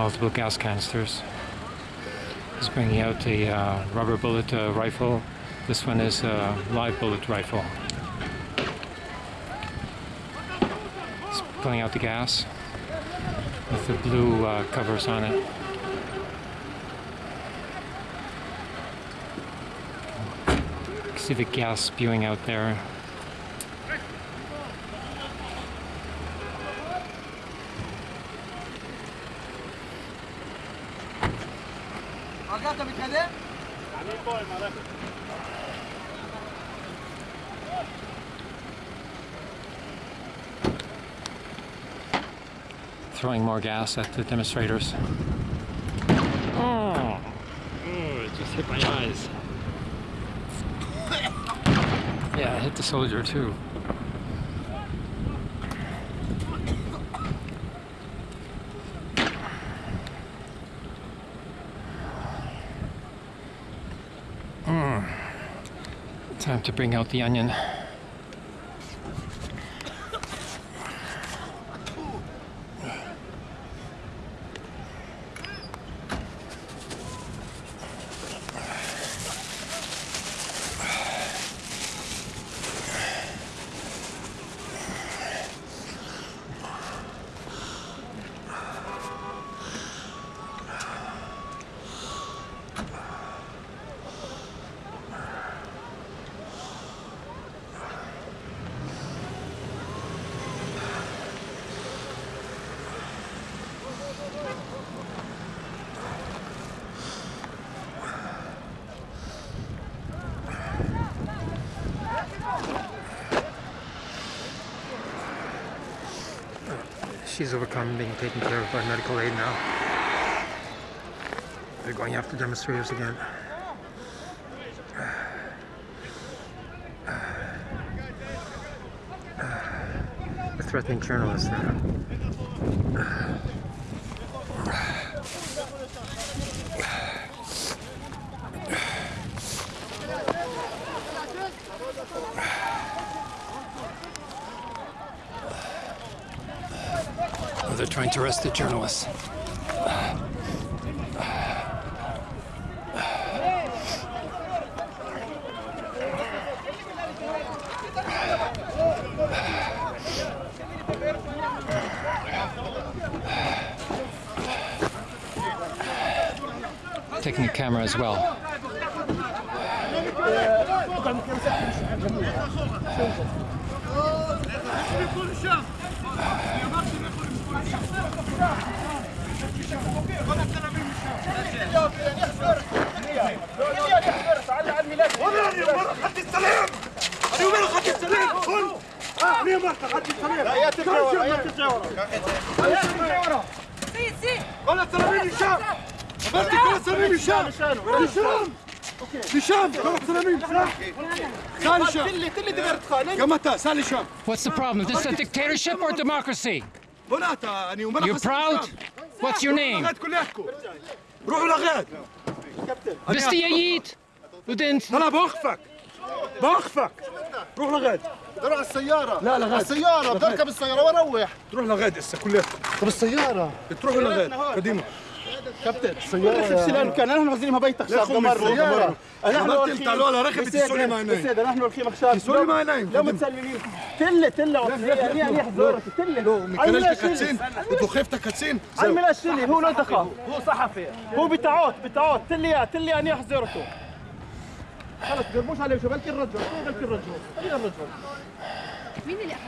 multiple gas canisters. He's bringing out a uh, rubber bullet uh, rifle. This one is a live bullet rifle. He's pulling out the gas with the blue uh, covers on it. See the gas spewing out there. Throwing more gas at the demonstrators. Oh, oh it just hit my eyes. Yeah, it hit the soldier too. Time to bring out the onion. She's overcome being taken care of by medical aid now. They're going after demonstrators again. They're threatening journalists. They're trying to arrest the journalists. Taking a camera as well. What's the problem? Is this a dictatorship or democracy? You're proud? What's your name? لغاد روحوا لغاد? Du didn't. أنا بوقفك. بوقفك. روح لغاد روح على السيارة. لا، لا، غاد. على السيارة بدي اركب السيارة وأروح تروح لغاد هسه كلياتكم طب السيارة تروحوا لغاد قديمة. كابتن السياره سلان كان؟ نحن غازلينها بيتك شاب قمر مرة نحن الخيم طلعوا لها رخبه السوري ما عينين سيدي نحن الخيم خشاب. السوري ما عينين لا متسللين تلة تلة وطنيه أنا احضرك تلة. لو مكانش كاتسين. أنتوا خفتوا كاتسين عم لا شلي هو لا تخاف هو صحفي. هو بتعوت بتعوت. تلي تلي أنا حزورته خلص قربوش عليه بلكي الرجل. شو الرجل؟ خلينا الرجل. مين اللي أخذ؟